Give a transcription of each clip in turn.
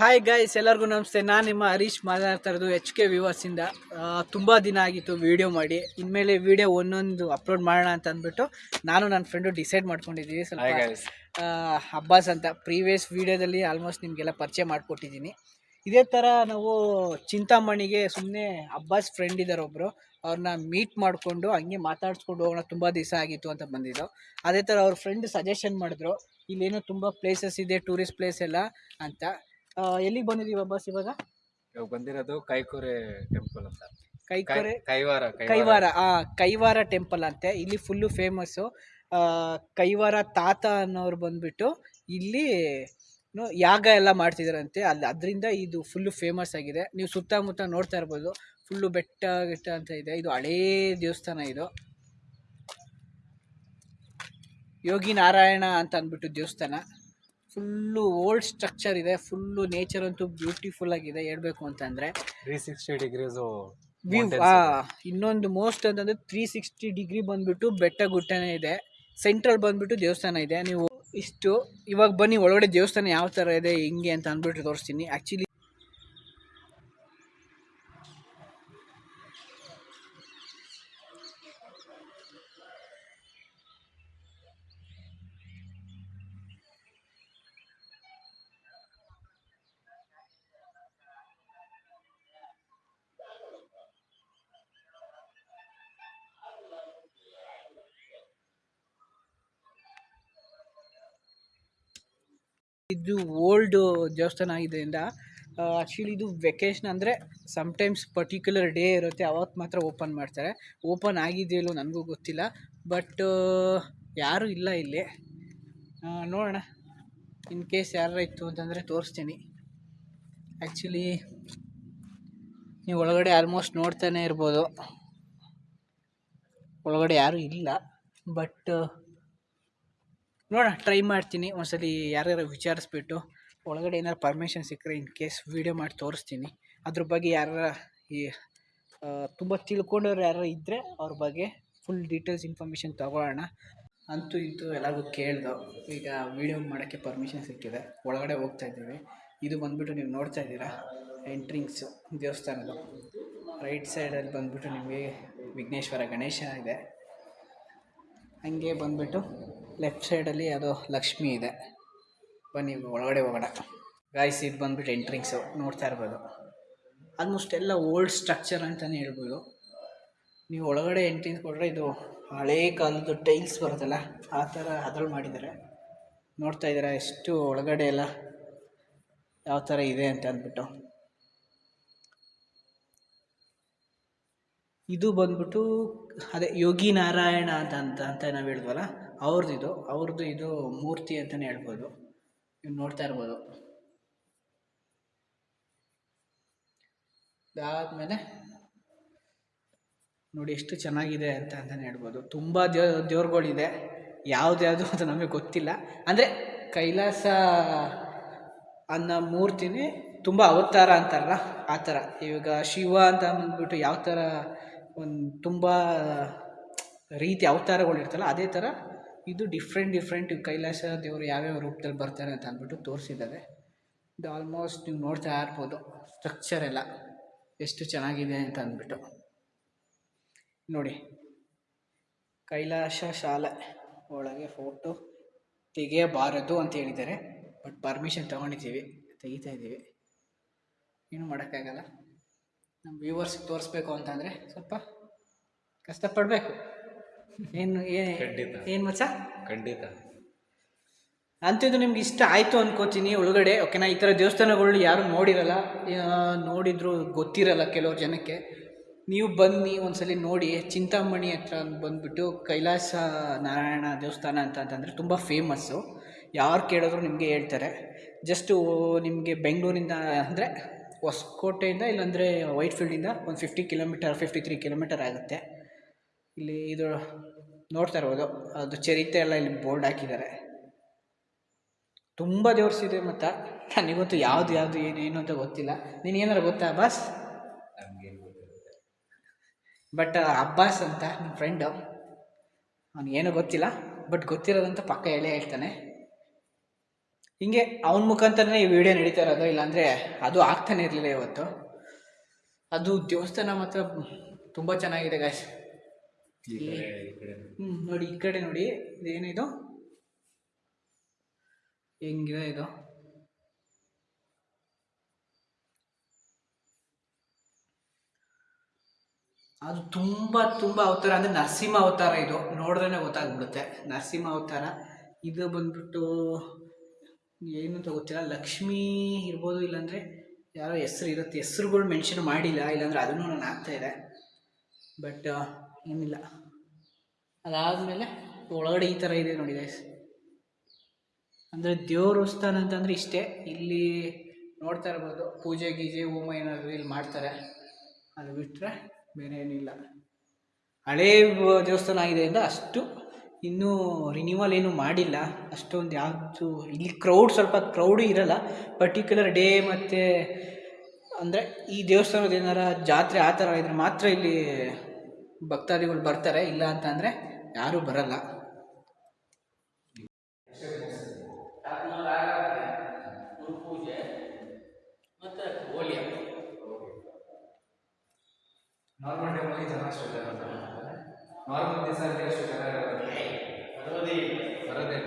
Hi guys ಎಲ್ಲರಿಗೂ ನಮಸ್ತೆ. ನಾನು ನಿಮ್ಮ ಹರೀಶ್ ಮಾತಾಡ್ತಾ ಇರೋದು ಎಚ್ ಕೆ ವಿವರ್ಸಿಂದ ತುಂಬ ದಿನ ಆಗಿತ್ತು ವೀಡಿಯೋ ಮಾಡಿ. ಇನ್ಮೇಲೆ ವೀಡಿಯೋ ಒಂದೊಂದು ಅಪ್ಲೋಡ್ ಮಾಡೋಣ ಅಂತ ಅಂದ್ಬಿಟ್ಟು ನಾನು ನನ್ನ ಫ್ರೆಂಡು ಡಿಸೈಡ್ ಮಾಡ್ಕೊಂಡಿದ್ದೀವಿ ಸ್ವಲ್ಪ ಅಬ್ಬಾಸ್ ಅಂತ ಪ್ರೀವಿಯಸ್ ವೀಡಿಯೋದಲ್ಲಿ ಆಲ್ಮೋಸ್ಟ್ ನಿಮಗೆಲ್ಲ ಪರಿಚಯ ಮಾಡಿಕೊಟ್ಟಿದ್ದೀನಿ. ಇದೇ ಥರ ನಾವು ಚಿಂತಾಮಣಿಗೆ ಸುಮ್ಮನೆ ಅಬ್ಬಾಸ್ ಫ್ರೆಂಡ್ ಇದ್ದಾರೆ ಒಬ್ಬರು ಅವ್ರನ್ನ ಮೀಟ್ ಮಾಡಿಕೊಂಡು ಹಂಗೆ ಮಾತಾಡ್ಸ್ಕೊಂಡು ಹೋಗೋಣ ತುಂಬ ದಿವಸ ಆಗಿತ್ತು ಅಂತ ಬಂದಿದ್ದು. ಅದೇ ಥರ ಅವ್ರ ಫ್ರೆಂಡ್ ಸಜೆಷನ್ ಮಾಡಿದ್ರು. ಇಲ್ಲೇನೋ ತುಂಬ ಪ್ಲೇಸಸ್ ಇದೆ ಟೂರಿಸ್ಟ್ ಪ್ಲೇಸ್ ಎಲ್ಲ ಅಂತ. ಎಲ್ಲಿಗೆ ಬಂದಿದೀವಿ ಬಸ್ ಇವಾಗ? ಬಂದಿರೋದು ಕೈಕೋರೆ ಟೆಂಪಲ್ ಅಂತ. ಕೈಕೋರೆ ಕೈವಾರ ಕೈವಾರ. ಆ ಕೈವಾರ ಟೆಂಪಲ್ ಅಂತೆ. ಇಲ್ಲಿ ಫುಲ್ಲು ಫೇಮಸ್ಸು ಕೈವಾರ ತಾತ ಅನ್ನೋರು ಬಂದ್ಬಿಟ್ಟು ಇಲ್ಲಿ ಯಾಗ ಎಲ್ಲ ಮಾಡ್ತಿದಾರಂತೆ. ಅಲ್ಲಿ ಅದರಿಂದ ಇದು ಫುಲ್ಲು ಫೇಮಸ್ ಆಗಿದೆ. ನೀವು ಸುತ್ತಮುತ್ತ ನೋಡ್ತಾ ಇರ್ಬೋದು. ಫುಲ್ಲು ಬೆಟ್ಟ ಗಿಟ್ಟ ಅಂತ ಇದೆ. ಇದು ಹಳೇ ದೇವಸ್ಥಾನ ಇದು. ಯೋಗಿ ನಾರಾಯಣ ಅಂತ ಅಂದ್ಬಿಟ್ಟು ದೇವಸ್ಥಾನ. ಫುಲ್ಲು ಓಲ್ಡ್ ಸ್ಟ್ರಕ್ಚರ್ ಇದೆ ಫುಲ್ಲು ನೇಚರ್ ಅಂತೂ ಬ್ಯೂಟಿಫುಲ್ ಆಗಿದೆ ಹೇಳ್ಬೇಕು ಅಂತಂದರೆ. ತ್ರೀ ಸಿಕ್ಸ್ಟಿ ಡಿಗ್ರೀಸು ವ್ಯೂ ಇನ್ನೊಂದು ಮೋಸ್ಟ್ ಅಂತಂದ್ರೆ ತ್ರೀ ಸಿಕ್ಸ್ಟಿ ಡಿಗ್ರಿ ಬಂದ್ಬಿಟ್ಟು ಬೆಟ್ಟ ಗುಟ್ಟನೇ ಇದೆ. ಸೆಂಟ್ರಲ್ ಬಂದ್ಬಿಟ್ಟು ದೇವಸ್ಥಾನ ಇದೆ. ನೀವು ಇಷ್ಟು ಇವಾಗ ಬನ್ನಿ ಒಳಗಡೆ ದೇವಸ್ಥಾನ ಯಾವ ಥರ ಇದೆ ಹಿಂಗೆ ಅಂತ ಅಂದ್ಬಿಟ್ಟು ತೋರಿಸ್ತೀನಿ. ಆ್ಯಕ್ಚುಲಿ ಇದು ಓಲ್ಡ್ ದೇವಸ್ಥಾನ ಆಗಿದ್ದರಿಂದ ಆ್ಯಕ್ಚುಲಿ ಇದು ವೆಕೇಶನ್ ಅಂದರೆ ಸಮ್ಟೈಮ್ಸ್ ಪರ್ಟಿಕ್ಯುಲರ್ ಡೇ ಇರುತ್ತೆ ಅವತ್ತು ಮಾತ್ರ ಓಪನ್ ಮಾಡ್ತಾರೆ. ಓಪನ್ ಆಗಿದೆಯಲ್ಲೋ ನನಗೂ ಗೊತ್ತಿಲ್ಲ ಬಟ್ ಯಾರೂ ಇಲ್ಲ ಇಲ್ಲಿ. ನೋಡೋಣ ಇನ್ ಕೇಸ್ ಯಾರು ಇತ್ತು ಅಂತಂದರೆ ತೋರಿಸ್ತೀನಿ. ಆ್ಯಕ್ಚುಲಿ ನೀವು ಒಳಗಡೆ ಆಲ್ಮೋಸ್ಟ್ ನೋಡ್ತಾನೆ ಇರ್ಬೋದು. ಒಳಗಡೆ ಯಾರೂ ಇಲ್ಲ ಬಟ್ ನೋಡೋಣ ಟ್ರೈ ಮಾಡ್ತೀನಿ. ಒಂದ್ಸಲಿ ಯಾರ್ಯಾರು ವಿಚಾರಿಸ್ಬಿಟ್ಟು ಒಳಗಡೆ ಏನಾರು ಪರ್ಮಿಷನ್ ಸಿಕ್ಕರೆ ಇನ್ ಕೇಸ್ ವೀಡಿಯೋ ಮಾಡಿ ತೋರಿಸ್ತೀನಿ. ಅದ್ರ ಬಗ್ಗೆ ಯಾರ ಈ ತುಂಬ ತಿಳ್ಕೊಂಡವ್ರು ಯಾರು ಇದ್ದರೆ ಅವ್ರ ಬಗ್ಗೆ ಫುಲ್ ಡೀಟೇಲ್ಸ್ ಇನ್ಫಾರ್ಮೇಷನ್ ತಗೊಳ್ಳೋಣ. ಅಂತೂ ಇಂತೂ ಎಲ್ಲರಿಗೂ ಕೇಳ್ದು. ಈಗ ವೀಡಿಯೋ ಮಾಡೋಕ್ಕೆ ಪರ್ಮಿಷನ್ ಸಿಕ್ಕಿದೆ. ಒಳಗಡೆ ಹೋಗ್ತಾ ಇದ್ದೀವಿ. ಇದು ಬಂದುಬಿಟ್ಟು ನೀವು ನೋಡ್ತಾ ಇದ್ದೀರಾ? ಎಂಟ್ರಿಂಗ್ಸು ದೇವಸ್ಥಾನದ ರೈಟ್ ಸೈಡಲ್ಲಿ ಬಂದುಬಿಟ್ಟು ನಿಮಗೆ ವಿಘ್ನೇಶ್ವರ ಗಣೇಶ ಇದೆ. ಹಂಗೆ ಬಂದ್ಬಿಟ್ಟು ಲೆಫ್ಟ್ ಸೈಡಲ್ಲಿ ಅದು ಲಕ್ಷ್ಮಿ ಇದೆ. ಬನ್ನಿ, ಒಳಗಡೆ ಹೋಗೋಣ. ಗಾಯ್ಸ್ ಇದು ಬಂದ್ಬಿಟ್ಟು ಎಂಟ್ರಿಂಗ್ಸು ನೋಡ್ತಾ ಇರ್ಬೋದು. ಆಲ್ಮೋಸ್ಟ್ ಎಲ್ಲ ಓಲ್ಡ್ ಸ್ಟ್ರಕ್ಚರ್ ಅಂತಲೇ ಹೇಳ್ಬೋದು. ನೀವು ಒಳಗಡೆ ಎಂಟ್ರಿಂಗ್ಸ್ ಕೊಟ್ಟರೆ ಇದು ಹಳೇ ಕಾಲದ್ದು ಟೈಲ್ಸ್ ಬರುತ್ತಲ್ಲ, ಆ ಥರ ಅದ್ರಲ್ಲಿ ಮಾಡಿದ್ದಾರೆ. ನೋಡ್ತಾ ಇದ್ದೀರಾ, ಎಷ್ಟು ಒಳಗಡೆ ಎಲ್ಲ ಯಾವ ಥರ ಇದೆ ಅಂತ ಅಂದ್ಬಿಟ್ಟು. ಇದು ಬಂದ್ಬಿಟ್ಟು, ಅದೇ ಯೋಗಿ ನಾರಾಯಣ ಅಂತ ಅಂತ ಅಂತ ನಾವು ಹೇಳಿದ್ವಲ್ಲ ಅವ್ರದ್ದು ಇದು ಅವ್ರದ್ದು ಇದು ಮೂರ್ತಿ ಅಂತಲೇ ಹೇಳ್ಬೋದು. ನೀವು ನೋಡ್ತಾ ಇರ್ಬೋದು. ಅದಾದಮೇಲೆ ನೋಡಿ ಎಷ್ಟು ಚೆನ್ನಾಗಿದೆ ಅಂತ ಅಂತಲೇ ಹೇಳ್ಬೋದು. ತುಂಬ ದೇವ ದೇವ್ರುಗಳಿದೆ. ಯಾವ್ದ್ಯಾವುದು ಅಂತ ನಮಗೆ ಗೊತ್ತಿಲ್ಲ. ಅಂದರೆ ಕೈಲಾಸ ಅನ್ನೋ ಮೂರ್ತಿನೇ ತುಂಬ ಅವತಾರ ಅಂತಾರಲ್ಲ, ಆ ಥರ. ಇವಾಗ ಶಿವ ಅಂತ ಅಂದ್ಬಿಟ್ಟು ಯಾವ ಥರ ಒಂದು ತುಂಬ ರೀತಿ ಅವತಾರಗಳು ಇರ್ತಲ್ಲ ಅದೇ ಥರ ಇದು ಡಿಫ್ರೆಂಟ್ ಡಿಫ್ರೆಂಟ್ ಕೈಲಾಸ ದೇವರು ಯಾವ್ಯಾವ ರೂಪದಲ್ಲಿ ಬರ್ತಾರೆ ಅಂತ ಅಂದ್ಬಿಟ್ಟು ತೋರಿಸಿದ್ದಾರೆ ಇದು ಆಲ್ಮೋಸ್ಟ್ ನೀವು ನೋಡ್ತಾ ಇರ್ಬೋದು ಸ್ಟ್ರಕ್ಚರ್ ಎಲ್ಲ ಎಷ್ಟು ಚೆನ್ನಾಗಿದೆ ಅಂತ ಅಂದ್ಬಿಟ್ಟು. ನೋಡಿ, ಕೈಲಾಸ ಶಾಲೆ ಒಳಗೆ ಫೋಟೋ ತೆಗೆಯಬಾರದು ಅಂತ ಹೇಳಿದ್ದಾರೆ ಬಟ್ ಪರ್ಮಿಷನ್ ತೊಗೊಂಡಿದ್ದೀವಿ, ತೆಗಿತಾ ಇದ್ದೀವಿ. ಏನು ಮಾಡೋಕ್ಕಾಗಲ್ಲ. ನಮ್ಮ ವ್ಯೂವರ್ಸ್ ತೋರಿಸ್ಬೇಕು ಅಂತಂದರೆ ಸ್ವಲ್ಪ ಕಷ್ಟಪಡಬೇಕು. ಏನು ಖಂಡಿತ. ಏನು ಮಚ್ಚ? ಖಂಡಿತ. ಅಂತಿದ್ದು ನಿಮ್ಗೆ ಇಷ್ಟ ಆಯಿತು ಅನ್ಕೋತೀನಿ ಒಳಗಡೆ ಓಕೆನಾ? ಈ ಥರ ದೇವಸ್ಥಾನಗಳು ಯಾರು ನೋಡಿರಲ್ಲ ನೋಡಿದ್ರು ಗೊತ್ತಿರಲ್ಲ ಕೆಲವ್ರು ಜನಕ್ಕೆ. ನೀವು ಬನ್ನಿ ಒಂದ್ಸಲಿ ನೋಡಿ. ಚಿಂತಾಮಣಿ ಹತ್ರ ಬಂದುಬಿಟ್ಟು ಕೈಲಾಸ ನಾರಾಯಣ ದೇವಸ್ಥಾನ ಅಂತ ಅಂತಂದರೆ ತುಂಬ ಫೇಮಸ್ಸು ಯಾರು ಕೇಳಿದ್ರು ನಿಮಗೆ ಹೇಳ್ತಾರೆ. ಜಸ್ಟು ನಿಮಗೆ ಬೆಂಗಳೂರಿಂದ ಅಂದರೆ ಹೊಸಕೋಟೆಯಿಂದ ಇಲ್ಲಾಂದರೆ ವೈಟ್ ಫೀಲ್ಡಿಂದ ಒಂದು fifty kilometer fifty three kilometer ಆಗುತ್ತೆ. ಇಲ್ಲಿ ಇದು ನೋಡ್ತಾ ಇರ್ಬೋದು. ಅದು ಚರಿತ್ರೆ ಎಲ್ಲ ಇಲ್ಲಿ ಬೋರ್ಡ್ ಹಾಕಿದ್ದಾರೆ. ತುಂಬ ದೇವ್ರಿಸಿದೆ ಮತ್ತು ನನಗಂತೂ ಯಾವುದು ಯಾವುದು ಏನು ಏನು ಅಂತ ಗೊತ್ತಿಲ್ಲ. ನೀನು ಏನಾರು ಗೊತ್ತಾ ಅಬ್ಬಾಸ್? ಬಟ್ ಅಬ್ಬಾಸ್ ಅಂತ ನನ್ನ ಫ್ರೆಂಡು ಏನೂ ಗೊತ್ತಿಲ್ಲ. ಬಟ್ ಗೊತ್ತಿರೋದಂತ ಪಕ್ಕ ಹೇಳೇ ಹೇಳ್ತಾನೆ. ಹಿಂಗೆ ಅವನ ಮುಖಾಂತರನೇ ಈ ವಿಡಿಯೋ ನಡೀತಾ ಇರೋದು. ಇಲ್ಲಾಂದರೆ ಅದು ಆಗ್ತಾನೆ ಇರಲಿಲ್ಲ ಇವತ್ತು. ಅದು ದೇವಸ್ಥಾನ ಮಾತ್ರ ತುಂಬ ಚೆನ್ನಾಗಿದೆ ಗಾಯ್ಸ್ ಹ್ಞೂ ನೋಡಿ. ಈ ಕಡೆ ನೋಡಿ. ಇದೇನಿದು? ಹೆಂಗಿದೆ ಇದು? ಅದು ತುಂಬ ತುಂಬ ಅವತಾರ. ಅಂದರೆ ನರಸಿಂಹ ಅವತಾರ ಇದು. ನೋಡಿದ್ರೆ ಗೊತ್ತಾಗ್ಬಿಡುತ್ತೆ. ನರಸಿಂಹ ಅವತಾರ. ಇದು ಬಂದ್ಬಿಟ್ಟು ಏನು ಅಂತ ಗೊತ್ತಿಲ್ಲ. ಲಕ್ಷ್ಮೀ ಇರ್ಬೋದು ಇಲ್ಲಾಂದರೆ ಯಾರೋ ಹೆಸ್ರು ಇರುತ್ತೆ. ಹೆಸ್ರುಗಳು ಮೆನ್ಷನ್ ಮಾಡಿಲ್ಲ. ಇಲ್ಲಾಂದರೆ ಅದನ್ನು ನಾನು ಆಗ್ತಾ ಇದೆ. ಬಟ್ ಏನಿಲ್ಲ. ಅದಾದಮೇಲೆ ಒಳಗಡೆ ಈ ಥರ ಇದೆ ನೋಡಿ ಗೈಸ್ ಅಂದರೆ ದೇವಸ್ಥಾನ ಅಂತಂದರೆ ಇಷ್ಟೇ. ಇಲ್ಲಿ ನೋಡ್ತಾ ಇರ್ಬೋದು, ಪೂಜೆ ಗೀಜೆ, ಹೋಮ ಏನಾದರೂ ಇಲ್ಲಿ ಮಾಡ್ತಾರೆ. ಅದು ಬಿಟ್ಟರೆ ಬೇರೆ ಏನಿಲ್ಲ. ಹಳೇ ದೇವಸ್ಥಾನ ಆಗಿದೆ ಅಂತ ಅಷ್ಟು ಇನ್ನೂ ರಿನ್ಯೂವಲ್ ಏನು ಮಾಡಿಲ್ಲ. ಅಷ್ಟೊಂದು ಯಾವುದು ಇಲ್ಲಿ ಕ್ರೌಡ್ ಸ್ವಲ್ಪ ಕ್ರೌಡು ಇರಲ್ಲ. ಪರ್ಟಿಕ್ಯುಲರ್ ಡೇ ಮತ್ತು ಅಂದರೆ ಈ ದೇವಸ್ಥಾನದ ಏನಾರ ಜಾತ್ರೆ ಆ ಥರ ಇದ್ರೆ ಮಾತ್ರ ಇಲ್ಲಿ ಭಕ್ತಾದಿಗಳು ಬರ್ತಾರೆ ಇಲ್ಲ ಅಂತಂದರೆ ಯಾರೂ ಬರಲ್ಲ. ನಾರ್ಮಲ್ ಟೈಮಲ್ಲಿ ನಾರ್ಮಲ್ ದಿವಸ ಬರೋದೇ ಬರೋದೇ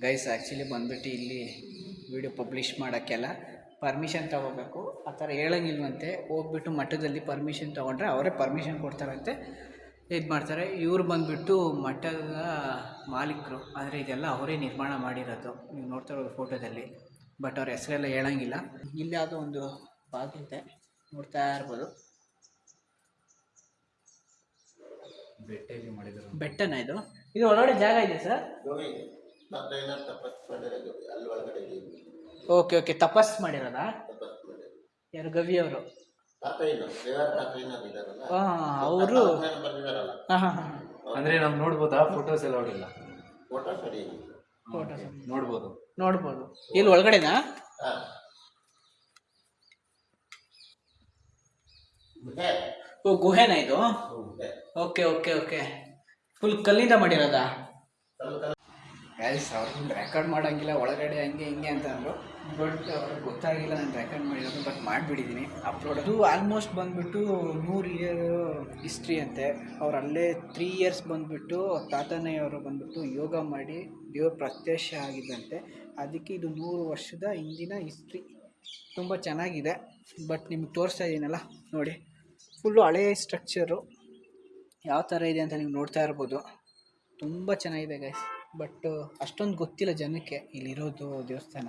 ಗೈಸ್ ಆ್ಯಕ್ಚುಲಿ ಬಂದ್ಬಿಟ್ಟು ಇಲ್ಲಿ ವಿಡಿಯೋ ಪಬ್ಲಿಷ್ ಮಾಡೋಕ್ಕೆಲ್ಲ ಪರ್ಮಿಷನ್ ತೊಗೋಬೇಕು. ಆ ಥರ ಹೇಳಂಗಿಲ್ವಂತೆ. ಹೋಗ್ಬಿಟ್ಟು ಮಠದಲ್ಲಿ ಪರ್ಮಿಷನ್ ತೊಗೊಂಡ್ರೆ ಅವರೇ ಪರ್ಮಿಷನ್ ಕೊಡ್ತಾರಂತೆ. ಇದು ಮಾಡ್ತಾರೆ. ಇವ್ರು ಬಂದುಬಿಟ್ಟು ಮಠದ ಮಾಲೀಕರು. ಆದರೆ ಇದೆಲ್ಲ ಅವರೇ ನಿರ್ಮಾಣ ಮಾಡಿರೋದು. ನೀವು ನೋಡ್ತಾ ಇರೋದು ಫೋಟೋದಲ್ಲಿ. ಬಟ್ ಅವ್ರ ಹೆಸರೆಲ್ಲ ಹೇಳಂಗಿಲ್ಲ. ಇಲ್ಲಿ ಯಾವುದೋ ಒಂದು ಬಾಗಿಲಿದೆ ನೋಡ್ತಾ ಇರ್ಬೋದು. ಬೆಟ್ಟನ ಇದು? ಇದು ಒಳಗಡೆ ಜಾಗ ಇದೆ ಸರ್? ಓಕೆ ಓಕೆ ತಪಸ್ ಮಾಡಿರೋದಾ? ಯಾರು ಗವಿ ಅವರು? ಅವರು. ಅಂದ್ರೆ ನಾವು ನೋಡ್ಬೋದಾ? ಫೋಟೋಸ್ ಎಲ್ಲ ಹೊಡಿಲ್ಲ ಫೋಟೋ ನೋಡ್ಬೋದು. ನೋಡ್ಬೋದು. ಇಲ್ಲಿ ಒಳಗಡೆನಾ? ಓ ಗುಹೆನಾ ಇದು? ಓಕೆ ಓಕೆ ಓಕೆ ಫುಲ್ ಕಲ್ಲಿಂದ ಮಾಡಿರೋದಾ? ಗೈಸ್ ಅವ್ರು ರೆಕಾರ್ಡ್ ಮಾಡೋಂಗಿಲ್ಲ, ಒಳಗಡೆ ಹಂಗೆ ಹಿಂಗೆ ಅಂತ ಅಂದರು. ಬಟ್ ಅವ್ರಿಗೆ ಗೊತ್ತಾಗಿಲ್ಲ ನಾನು ರೆಕಾರ್ಡ್ ಮಾಡಿರೋದು ಬಟ್ ಮಾಡಿಬಿಟ್ಟಿದ್ದೀನಿ ಅಪ್ಲೋಡ್ ಅದು ಆಲ್ಮೋಸ್ಟ್ ಬಂದುಬಿಟ್ಟು ನೂರು ಇಯರ್ ಹಿಸ್ಟ್ರಿ ಅಂತೆ. ಅವ್ರು ಅಲ್ಲೇ ತ್ರೀ ಇಯರ್ಸ್ ಬಂದುಬಿಟ್ಟು ತಾತನೆಯವರು ಬಂದುಬಿಟ್ಟು ಯೋಗ ಮಾಡಿ ದೇವ್ರ ಪ್ರತ್ಯಕ್ಷ ಆಗಿದ್ದಂತೆ ಅದಕ್ಕೆ ಇದು ನೂರು ವರ್ಷದ ಹಿಂದಿನ ಹಿಸ್ಟ್ರಿ ತುಂಬ ಚೆನ್ನಾಗಿದೆ. ಬಟ್ ನಿಮ್ಗೆ ತೋರಿಸ್ತಾ ಇದ್ದೀನಲ್ಲ ನೋಡಿ. ಫುಲ್ಲು ಹಳೆಯ ಸ್ಟ್ರಕ್ಚರು ಯಾವ ಥರ ಇದೆ ಅಂತ ನೀವು ನೋಡ್ತಾ ಇರ್ಬೋದು. ತುಂಬ ಚೆನ್ನಾಗಿದೆ ಗೈಸ್ ಬಟ್ ಅಷ್ಟೊಂದು ಗೊತ್ತಿಲ್ಲ ಜನಕ್ಕೆ ಇಲ್ಲಿರೋದು ದೇವಸ್ಥಾನ.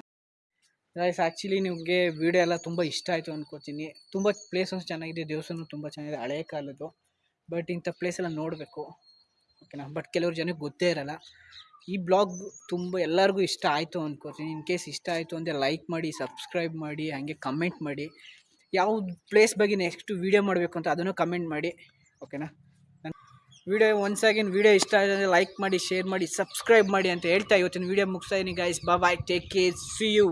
ಗೈಸ್ ಆ್ಯಕ್ಚುಲಿ ನಿಮಗೆ ವಿಡಿಯೋ ಎಲ್ಲ ತುಂಬ ಇಷ್ಟ ಆಯಿತು ಅಂದ್ಕೋತೀನಿ ತುಂಬ ಪ್ಲೇಸಸ್ ಚೆನ್ನಾಗಿದೆ, ದೇವಸ್ಥಾನ ತುಂಬ ಚೆನ್ನಾಗಿದೆ ಹಳೆಯ ಕಾಲದ್ದು. ಬಟ್ ಇಂಥ ಪ್ಲೇಸ್ ಎಲ್ಲ ನೋಡಬೇಕು. ಓಕೆನಾ ಬಟ್ ಕೆಲವ್ರು ಜನಕ್ಕೆ ಗೊತ್ತೇ ಇರಲ್ಲ. ಈ ಬ್ಲಾಗ್ ತುಂಬ ಎಲ್ಲರಿಗೂ ಇಷ್ಟ ಆಯಿತು ಅಂದ್ಕೋತೀನಿ ಇನ್ ಕೇಸ್ ಇಷ್ಟ ಆಯಿತು ಅಂದರೆ ಲೈಕ್ ಮಾಡಿ ಸಬ್ಸ್ಕ್ರೈಬ್ ಮಾಡಿ, ಹಾಗೆ ಕಮೆಂಟ್ ಮಾಡಿ. ಯಾವ ಪ್ಲೇಸ್ ಬಗ್ಗೆ ನೆಕ್ಸ್ಟ್ ವೀಡಿಯೋ ಮಾಡಬೇಕು ಅಂತ ಅದನ್ನು ಕಮೆಂಟ್ ಮಾಡಿ. ಓಕೆನಾ ವಿಡಿಯೋ ಒನ್ಸ್ ಅಗೇನ್ ವಿಡಿಯೋ ಇಷ್ಟ ಆಗಿದೆ ಲೈಕ್ ಮಾಡಿ ಶೇರ್ ಮಾಡಿ ಸಬ್ಸ್ಕ್ರೈಬ್ ಮಾಡಿ ಅಂತ ಹೇಳ್ತಾ ಇವತ್ತಿನ ವಿಡಿಯೋ ಮುಗಿಸ್ತಾ ಇದೀನಿ guys bye take care see you